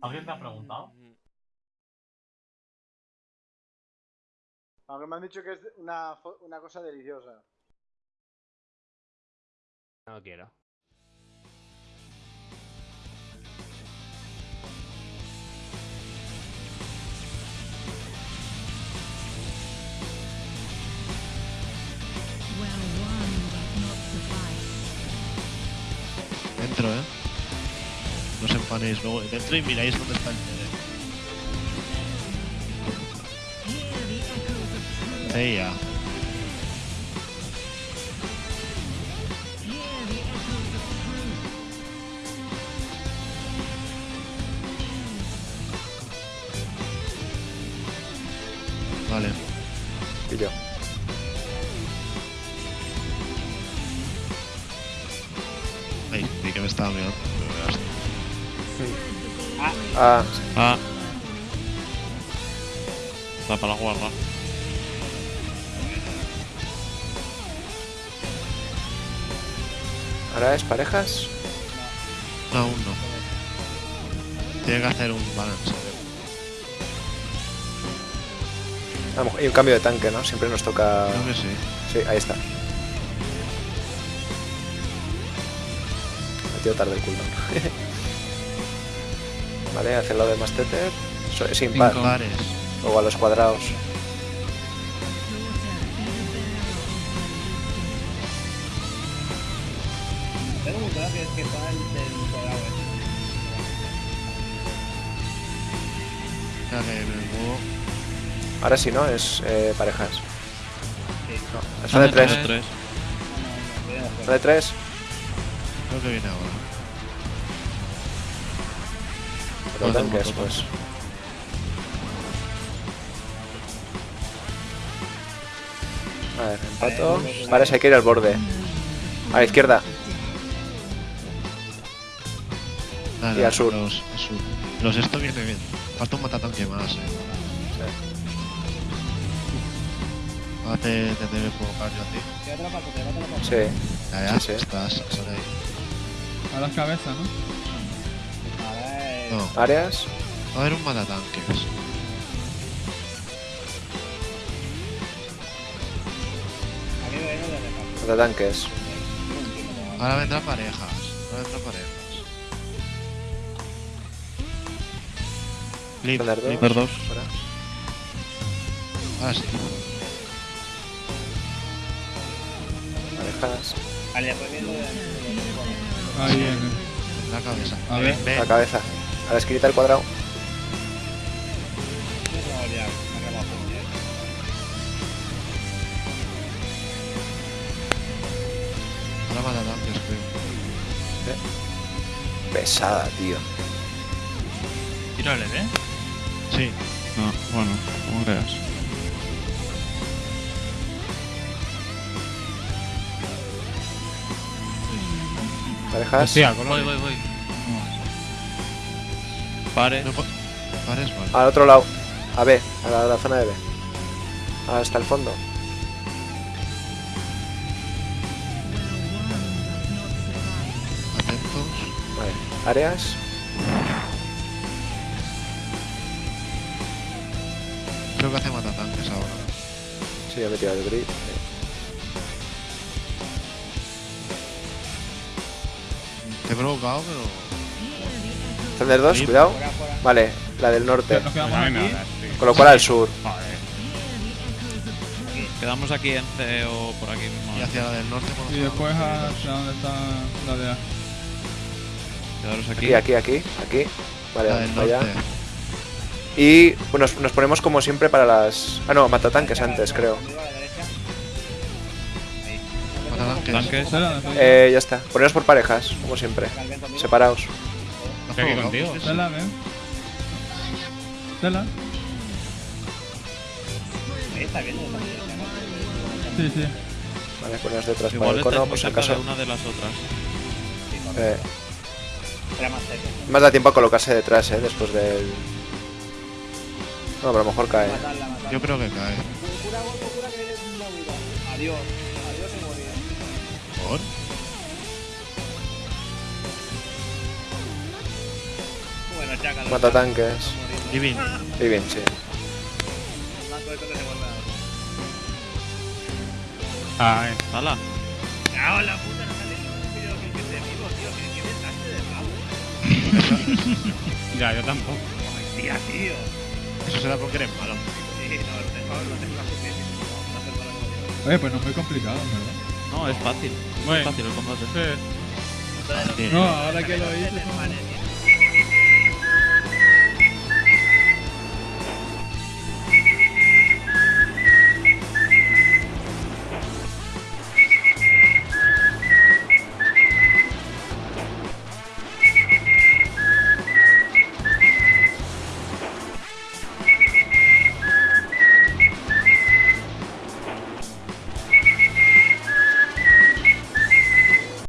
¿Alguien te ha preguntado? Aunque me han dicho que es una, una cosa deliciosa. No quiero. Dentro, ¿eh? funny as well. They've treated me. Hey, yeah. Vale. Ay, vi que me estaba mirando. Está. Ah, Ah. Da para la guarda. ahora es parejas. No, aún no. Tiene que hacer un balance. A lo mejor- y un cambio de tanque, ¿no? Siempre nos toca. Creo que sí. Sí, ahí está. Metido tarde el cooldown. Vale, hace lo de Masteter. Es impar. Pares. Luego a los cuadrados. El muevo. Ahora sí, ¿no? Es eh, parejas. Sí. No, es una de tres. Una de tres. Creo que viene ahora. Los tanques, pues. A ver, empato. Vale, se hay que ir al borde. A la izquierda. Nada, Y al sur. Los, sur. Los esto viene bien. Falta un matatanque más, eh. Ahora te, te debe provocar yo a ti. Te va a atrapar, te va a atrapar. Sí. Ya, ya, Sí, sí. estás, sale ahí. A las cabezas, ¿no? No, Áreas. va a haber un matatanques. Aquí veo uno de reparto. De tanques. No entiendo cómo va. Ahora vendrán parejas. Ahora vendrán parejas. Flip, Thunder flip. Ver dos. Fuera. Ahora sí. Parejas. De- Ahí viene. La cabeza. A ver. La cabeza. A la esquinita del cuadrado. Ahora matatanques, creo. Pesada, tío. Tírale, ¿eh? Sí. No, bueno, como creas. Parejas. Hostia, Voy, color. voy, voy. No pares, vale. Al otro lado. A B. A la, a la zona de B. Hasta el fondo. Atentos. Vale. Áreas. Creo que hace matatanques ahora. Sí, he metido el grid. Te he provocado, pero. Thunder 2, Sí. cuidado. Fuera, fuera. Vale, la del norte. Nos quedamos aquí. Con lo cual al sur. Quedamos aquí en C o por aquí mismo. Y hacia la del norte, por Y después hacia donde está la de A. Quedaros aquí. Aquí, aquí, aquí. Aquí. Vale, La vamos allá. norte. Y pues, nos, nos ponemos como siempre para las. Ah, no, matatanques antes, creo. Conmigo a la derecha. Ahí. Matatanques. Eh, ya está. Poneros por parejas, como siempre. Separaos. ¿Has Estoy aquí contigo. Ven. Ahí está ¿no? Sí, sí. Vale, poneros detrás para Igual el cono, por si cerca de acaso. una de las otras. Sí. Eh, Era más cerca. más da tiempo a colocarse detrás, eh, después del. No, pero a lo mejor cae. Matarla, matarla. Yo creo que cae. Adiós. Adiós y morir. ¿Por? Mata tanques. Divin. Y bien, sí. Blanco esto que se vuelve a Ay, ¡Hala! ¡Cago la puta! No sale ningún vídeo que que esté vivo, tío. Que que desastre de bravo. ya, yo tampoco. Tía, tío. Eso será porque eres malo. Sí, no, tengo la Oye, pues no es muy complicado, ¿verdad? No, es fácil. Bueno. Es fácil el combate. Sí. No, ahora que lo hice.